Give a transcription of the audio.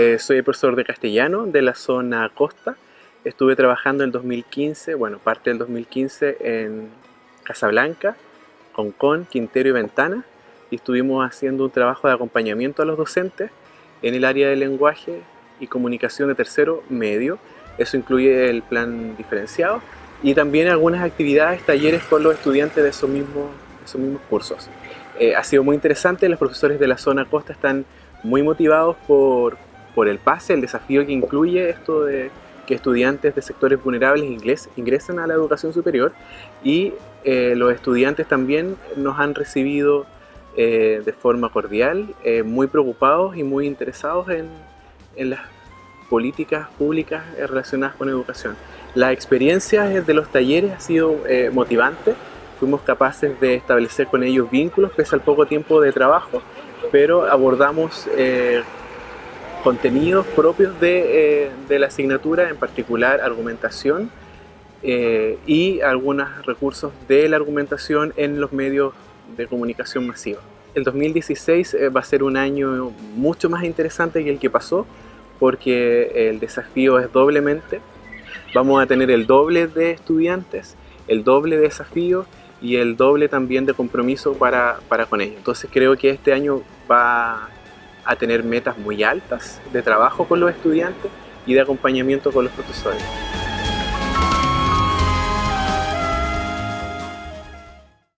Eh, soy el profesor de castellano de la zona costa. Estuve trabajando en 2015, bueno, parte del 2015 en Casablanca, Concón, Quintero y Ventana y estuvimos haciendo un trabajo de acompañamiento a los docentes en el área de lenguaje y comunicación de tercero medio. Eso incluye el plan diferenciado y también algunas actividades, talleres con los estudiantes de esos mismos, esos mismos cursos. Eh, ha sido muy interesante, los profesores de la zona costa están muy motivados por, por el pase, el desafío que incluye esto de que estudiantes de sectores vulnerables inglés, ingresen a la educación superior y eh, los estudiantes también nos han recibido eh, de forma cordial, eh, muy preocupados y muy interesados en, en las políticas públicas relacionadas con educación. La experiencia de los talleres ha sido motivante, fuimos capaces de establecer con ellos vínculos pese al poco tiempo de trabajo, pero abordamos contenidos propios de, de, la asignatura, en particular argumentación eh, y algunos recursos de la argumentación en los medios de comunicación masiva. El 2016 eh, va a ser un año mucho más interesante que el que pasó porque el desafío es doblemente. Vamos a tener el doble de estudiantes, el doble de desafíos y el doble también de compromiso para, para con ellos. Entonces creo que este año va a tener metas muy altas de trabajo con los estudiantes y de acompañamiento con los profesores.